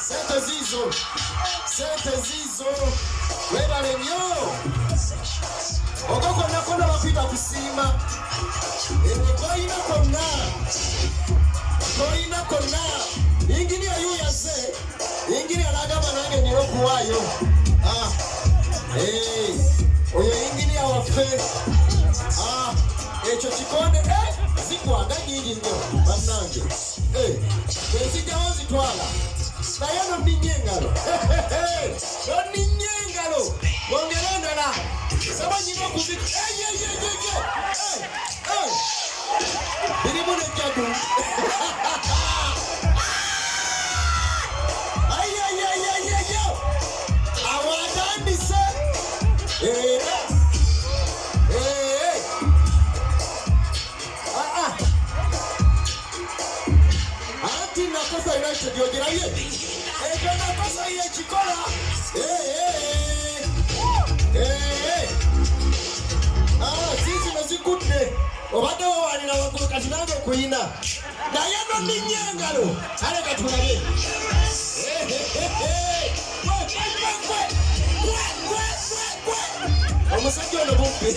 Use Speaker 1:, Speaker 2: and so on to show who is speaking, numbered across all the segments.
Speaker 1: Sete Zizo. Sete Zizo. Wera lenyo. Ogoko na kona wapita kusima. Ewe koina kona. Koina kona. Ingini ya yu ya ze. Ingini ya lagama nange niloku wayo. Ah. Hey. Oyo ingini ya wafe. Ah. Echo chikone. Eh. Zikuwa ganyi ingini. Mamnange. Eh. Kwezi kwa zitwala. Eh. não no ninye engalo no ninye engalo bongerendala sabanyiga okuzika eyeyeyeye makosa inayoshughulikia eh, yeye. Ndio makosa ile chikola. Eh eh, eh eh eh. Ah, sisi nazikute. Obadde wawalira waggulu kati nange kuyina. Naye no ninnya engalo. Ale katulabe. Omusajja ono bubbi.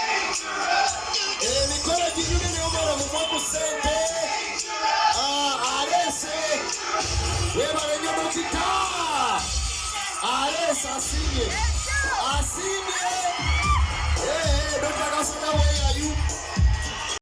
Speaker 1: Acreditar! Aê, Saci! Assim!